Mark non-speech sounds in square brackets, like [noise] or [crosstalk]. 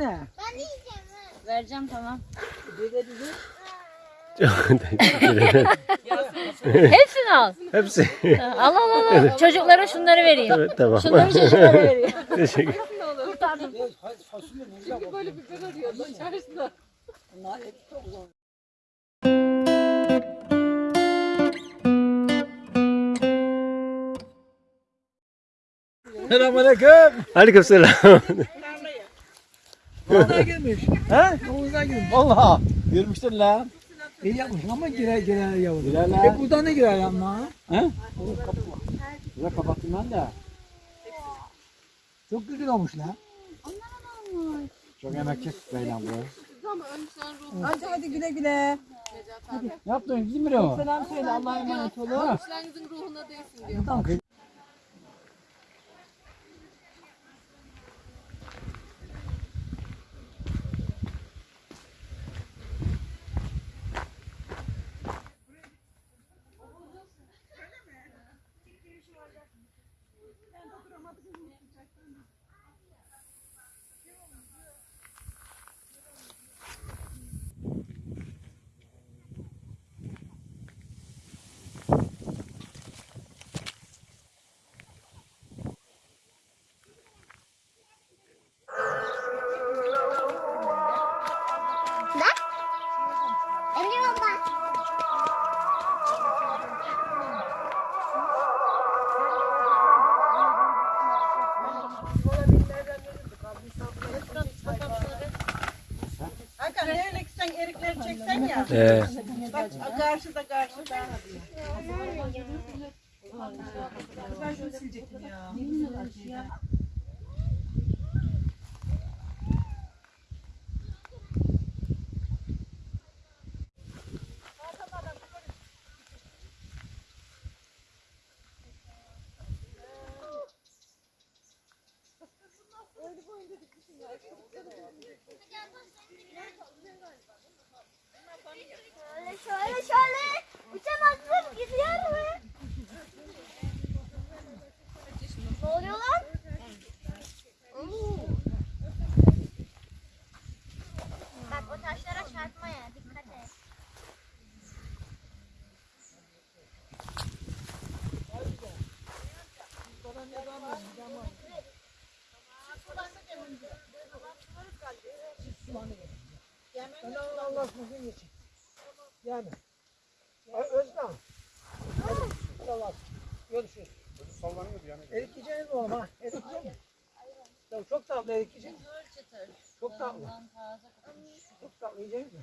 ne? Vereceğim tamam. Dede [laughs] dede. Hepsini al. Hepsi. Al al al. al. Çocuklara şunları vereyim. Evet tamam. Şunları çocuklara vereyim. [laughs] Teşekkür. Kurtardım. Çünkü böyle biber arıyordu zor. Selamünaleyküm. [laughs] Aleykümselam. Oğuzdan girmiş. He? Oğuzdan girmiş. Valla. Girmiştir lan. İyi yapmış ama girer girer yavrum. Girer lan. E buradan ne girer yanına? He? Oğlum var. Burada kapattım ben de. Çok güzel olmuş lan. Çok emekçi beyler bu. Hadi hadi güle güle. Ne yaptın? Gidin mi o? Selam söyle Allah'a emanet olun. Başlangıcın ruhuna değsin diyor. Tamam. Hakan çeksen ya. Ee, Bak karşıda karşıda. Ben şunu silecektim ya. Şöyle şöyle şöyle. Uçamazsın gidiyor mu? Ne oluyor lan? Bak o taşlara çarpmaya dikkat et. Ben Allah Allah bugün geçin. Yani. Özlem. Hadi. Tamam. Görüşürüz. Sallanıyordu yani. Erik yiyeceğiniz mi oğlum ha? Erik yiyecek mi? Ya çok tatlı erik yiyecek. Çok tatlı. Çok tatlı yiyecek mi?